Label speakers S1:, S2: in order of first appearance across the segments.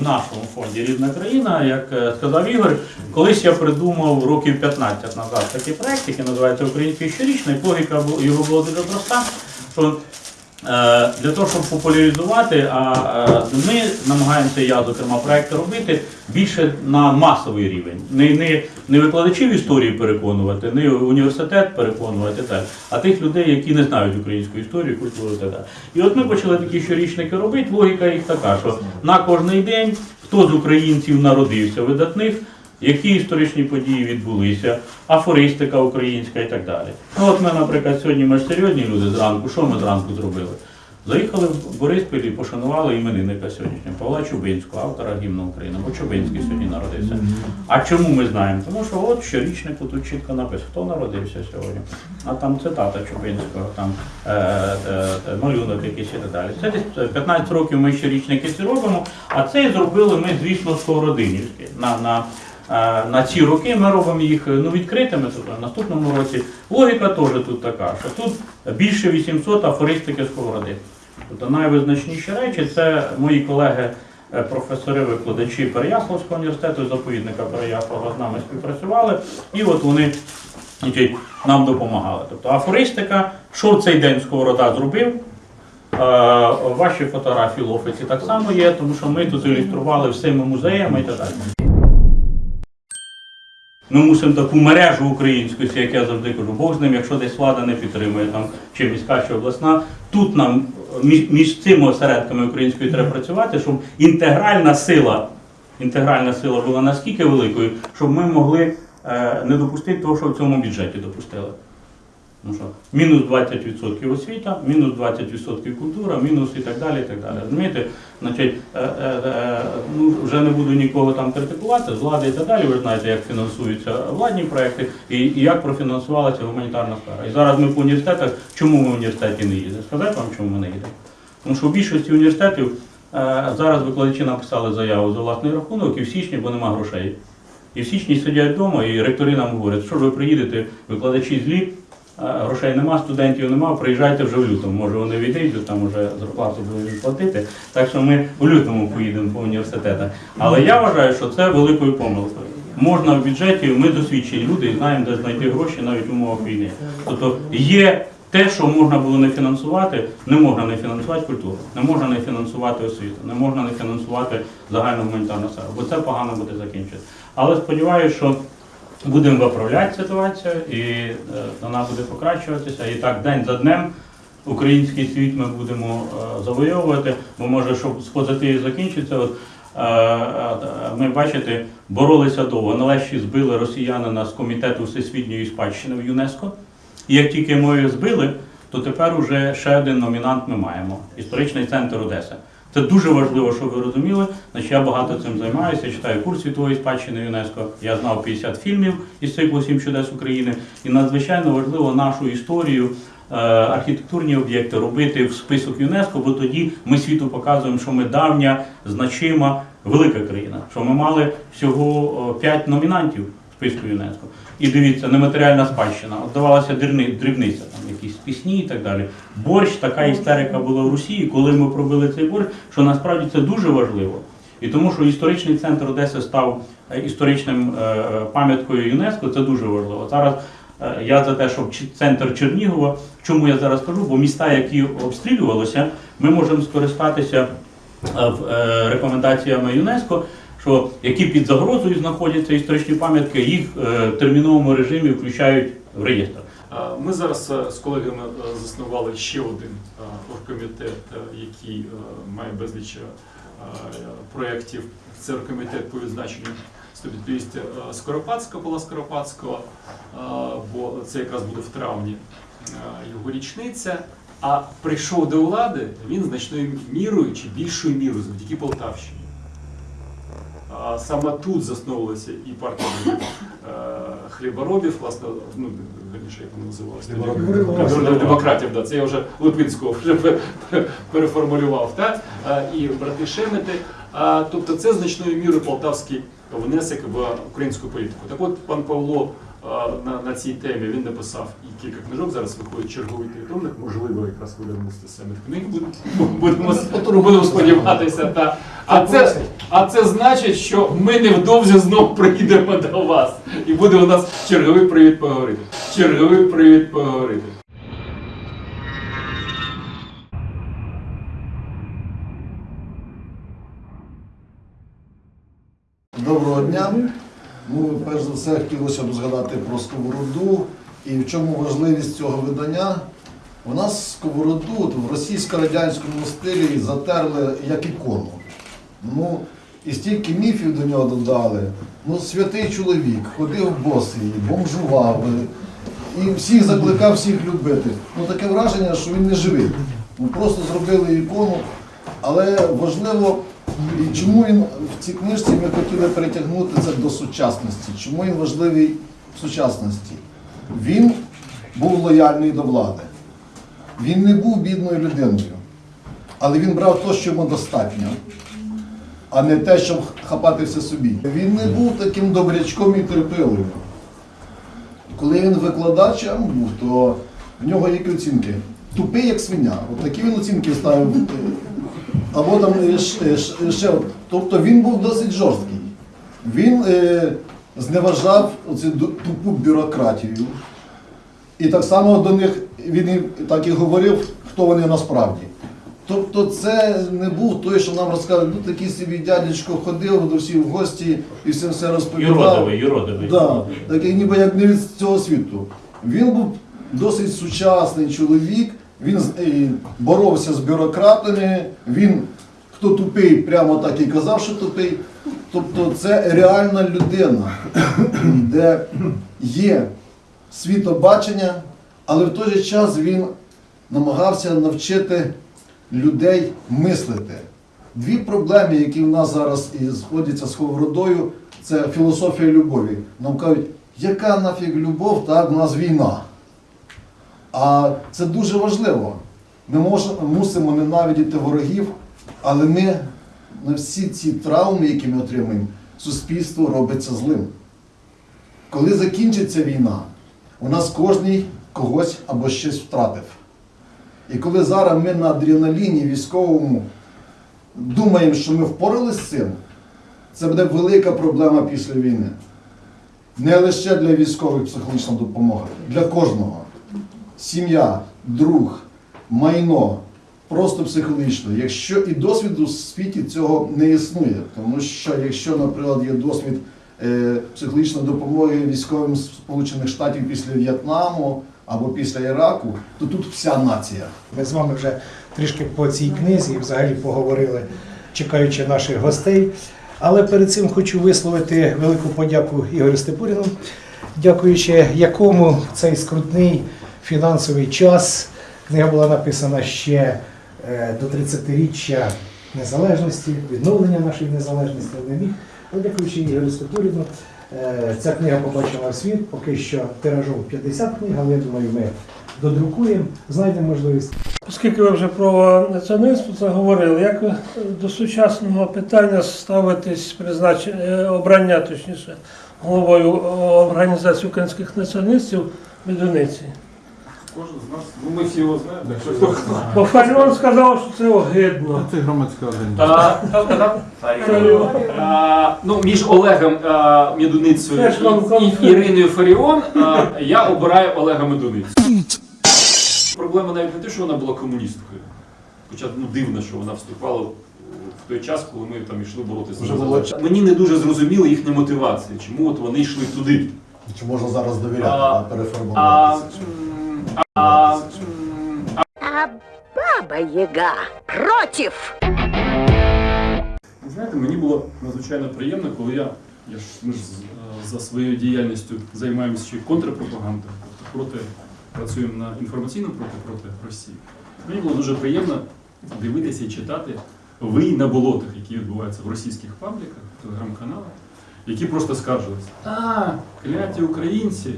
S1: в нашому фонді Рідна країна, як е, сказав Ігор, колись я придумав років 15 назад такий проект, який називається Український щорічний. Логіка його була дуже проста. Що Для того, щоб популяризувати, а е, ми намагаємося, я зокрема, проекти робити більше на масовий рівень. Не, не, не викладачів історії переконувати, не університет переконувати, так, а тих людей, які не знають українську історію, культуру так далі. І от ми почали такі щорічники робити. Логіка їх така, що на кожний день хто з українців народився видатних, які історичні події відбулися, афористика українська і так далі. Ну от ми, наприклад, сьогодні ми ж серйозні люди зранку. Що ми зранку зробили? Заїхали в Бориспіль і пошанували іменинника сьогоднішнього Павла Чубинського, автора гімну України, бо Чубинський сьогодні народився. А чому ми знаємо? Тому що от щорічнику тут чітко написано, хто народився сьогодні. А там цитата Чубинського, там е, е, е, малюнок якийсь і так далі. Це десь 15 років ми щорічники ці робимо, а це зробили ми, звісно, сковородинівські. На, на, е, на ці роки ми робимо їх ну, відкритими, в наступному році. Логіка теж тут така, що тут більше 800 афористики сковороди. Тобто найвизначніші речі це мої колеги, е, професори, викладачі Переяславського університету, заповідника Переяслава з нами співпрацювали, і от вони нам допомагали. Тобто афористика, що в цей день Сковорода зробив. Е, Ваші фотографії в офісі так само є, тому що ми тут ілюстрували всіми музеями і так далі. Ми мусимо таку мережу українську, як я завжди кажу, Бог з ним, якщо десь влада не підтримує там чи міська, чи обласна. Тут нам між, цими осередками української треба працювати, щоб інтегральна сила, інтегральна сила була наскільки великою, щоб ми могли е, не допустити того, що в цьому бюджеті допустили. Ну що, мінус 20% освіта, мінус 20% культура, мінус і так далі. і так далі. Розумієте, значить, е, е, е, ну, вже не буду нікого там критикувати, з влади і так далі. Ви знаєте, як фінансуються владні проекти і, і як профінансувалася гуманітарна сфера. І зараз ми по університетах, чому ми в університеті не їздимо? Сказати вам, чому ми не їдемо? Тому що в більшості університетів е, зараз викладачі написали заяву за власний рахунок і в січні, бо нема грошей. І в січні сидять вдома, і ректори нам говорять, що ж ви приїдете, викладачі злі, грошей нема, студентів нема, приїжджайте вже в лютому. Може вони відійдуть, там вже зарплату будуть платити. Так що ми в лютому поїдемо по університетах. Але я вважаю, що це великою помилкою. Можна в бюджеті, ми досвідчені люди і знаємо, де знайти гроші навіть в умовах війни. Тобто є те, що можна було не фінансувати, не можна не фінансувати культуру, не можна не фінансувати освіту, не можна не фінансувати загальну гуманітарну сферу, бо це погано буде закінчити. Але сподіваюся, що будемо виправляти ситуацію і е, вона буде покращуватися. І так день за днем український світ ми будемо е, завойовувати, бо може, щоб з позитивів закінчиться. От, е, ми бачите, боролися довго. Нарешті збили росіянина з комітету всесвітньої спадщини в ЮНЕСКО. І як тільки ми збили, то тепер уже ще один номінант ми маємо історичний центр Одеси. Це дуже важливо, щоб ви розуміли. Значить, я багато цим займаюся, читаю курс світової спадщини ЮНЕСКо. Я знав 50 фільмів із циклу «Сім чудес України. І надзвичайно важливо нашу історію, е, архітектурні об'єкти робити в список ЮНЕСКо, бо тоді ми світу показуємо, що ми давня, значима, велика країна. Що ми мали всього 5 номінантів в списку ЮНЕСКо. І дивіться, нематеріальна спадщина. От давалася дрібниця, там якісь пісні і так далі. Борщ, така істерика була в Росії, коли ми пробили цей борщ, що насправді це дуже важливо. І тому, що історичний центр Одеси став е, історичним е, е, пам'яткою ЮНЕСКо, це дуже важливо. Зараз я за те, щоб центр Чернігова, чому я зараз кажу, бо міста, які обстрілювалися, ми можемо скористатися рекомендаціями ЮНЕСКо, що які під загрозою знаходяться історичні пам'ятки, їх е, в терміновому режимі включають в реєстр.
S2: Ми зараз е, з колегами е, заснували ще один оргкомітет, який має безліч проєктів. Це оргкомітет по відзначенню 150 Скоропадського, Павла Скоропадського, бо це якраз буде в травні його річниця. А прийшов до влади він значною мірою чи більшою мірою завдяки Полтавщині. А саме тут засновувалася і партія е, хліборобів, власне, ну, раніше як вона називалася? Демократів, да, це я вже Липинського вже пе- пе- переформулював. Так? А, І брати Шемети. Тобто це значною мірою полтавський внесок в українську політику. Так от пан Павло на, на цій темі він написав і кілька книжок. Зараз виходить черговий тритомник, можливо, якраз видавництво самих книг будемо, будемо сподіватися. Та. А, це, А це значить, що ми невдовзі знов приїдемо до вас. І буде у нас черговий привіт поговорити. Черговий привіт поговорити.
S3: Доброго дня. Ну, перш за все, хотілося б згадати про сковороду і в чому важливість цього видання. У нас сковороду в російсько-радянському стилі затерли як ікону. Ну, і стільки міфів до нього додали. Ну, святий чоловік, ходив босий, бомжував. І всіх закликав всіх любити. Ну таке враження, що він не живий. Ну, просто зробили ікону. Але важливо, і чому він в цій книжці ми хотіли перетягнути це до сучасності. Чому він важливий в сучасності? Він був лояльний до влади. Він не був бідною людиною, але він брав те, що йому достатньо, а не те, щоб хапати все собі. Він не був таким добрячком і терпеливим. Коли він викладачем був, то в нього які оцінки? Тупий, як свиня. От такі він оцінки ставив. Е, Або там е, е, ш- ще. Тобто він був досить жорсткий. Він е, зневажав ду- тупу бюрократію. І так само до них він так і говорив, хто вони насправді. Тобто це не був той, що нам розказує, ну такий собі дядечко ходив до всіх в гості і всім все розповідав.
S1: Юродивий, юродивий.
S3: Да, такий ніби як не від цього світу. Він був досить сучасний чоловік, він боровся з бюрократами, він хто тупий, прямо так і казав, що тупий. Тобто це реальна людина, де є світобачення, але в той же час він намагався навчити людей мислити. Дві проблеми, які в нас зараз і сходяться з Сковородою, це філософія любові. Нам кажуть, яка нафіг любов, так, в нас війна. А це дуже важливо. Ми мож- мусимо ненавидіти ворогів, але ми на всі ці травми, які ми отримуємо, суспільство робиться злим. Коли закінчиться війна, у нас кожний когось або щось втратив. І коли зараз ми на адреналіні військовому думаємо, що ми впоралися з цим, це буде велика проблема після війни. Не лише для військових психологічна допомога, для кожного. Сім'я, друг, майно, просто психологічно. Якщо і досвіду в світі цього не існує, тому що якщо, наприклад, є досвід е, психологічної допомоги військовим Сполучених Штатів після В'єтнаму або після Іраку, то тут вся нація.
S4: Ми з вами вже трішки по цій книзі взагалі поговорили, чекаючи наших гостей. Але перед цим хочу висловити велику подяку Ігорю Степуріну, дякуючи якому цей скрутний фінансовий час книга була написана ще е, до 30-річчя незалежності, відновлення нашої незалежності. Не міг. Але дякуючи Ігорю Степуріну, е, ця книга побачила світ, поки що тиражом 50 книг, але я думаю, ми додрукуємо, знайдемо можливість.
S5: Оскільки ви вже про націоналізм заговорили, як до сучасного питання ставитись призначення обрання, точніше, головою е, організації українських націоналістів Медуниці?
S2: Кожен з нас, ну ми всі його знаємо. так що хто-
S5: Бо Фаріон сказав, що це огидно.
S6: Це громадська організація.
S2: А, хто сказав? А, Ну, між Олегом а, Медуницею
S5: Теж вам
S2: і, і Іриною Фаріон а, я обираю Олега Медуницю. Проблема навіть не те, що вона була комуністкою. Хоча ну, дивно, що вона вступала в в той час, коли ми там йшли боротися за. Мені не дуже зрозуміла їхня мотивація, чому от вони йшли туди.
S3: Чи можна зараз довіряти,
S2: А,
S3: а,
S2: А,
S3: переформуватися?
S2: а, м,
S7: А Баба Яга.
S2: Ви Знаєте, мені було надзвичайно приємно, коли я, я ж, ми ж е, за своєю діяльністю займаємося ще контрпропагандою, тобто проти, працюємо на інформаційному проти, проти Росії. Мені було дуже приємно дивитися і читати ви на болотах, які відбуваються в російських пабліках, телеграм-каналах, які просто скаржилися. А, кляті українці,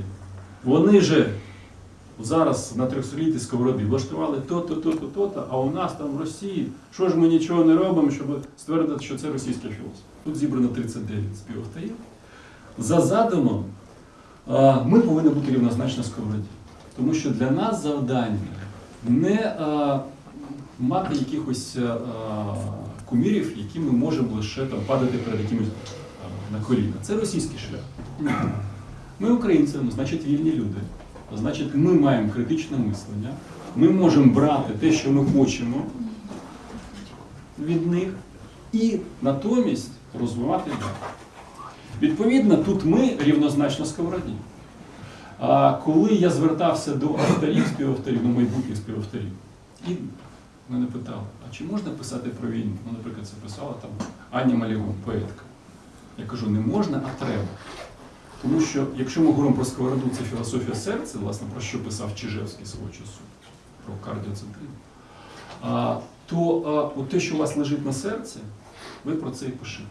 S2: вони же зараз на трьохсолітій сковороди влаштували то-то, то-то, то-то, а у нас там в Росії, що ж ми нічого не робимо, щоб ствердити, що це російський філософ. Тут зібрано 39 співавторів. За задумом ми повинні бути рівнозначно сковороді. Тому що для нас завдання не мати якихось кумірів, які ми можемо лише там падати перед якимось на коліна. Це російський шлях. Ми українці, значить вільні люди. Значить, ми маємо критичне мислення. Ми можемо брати те, що ми хочемо від них, і натомість розвивати далі. Відповідно, тут ми рівнозначно сковороді. А коли я звертався до авторів, співавторів, ну майбутніх співавторів, і мене питали, а чи можна писати про війну? Ну, наприклад, це писала там Аня Малігун, поетка. Я кажу, не можна, а треба. Тому що, якщо ми говоримо про сковороду, це філософія серця, власне, про що писав Чижевський свого часу, про кардіоцентризм, то а, от те, що у вас лежить на серці, ви про це і пишете.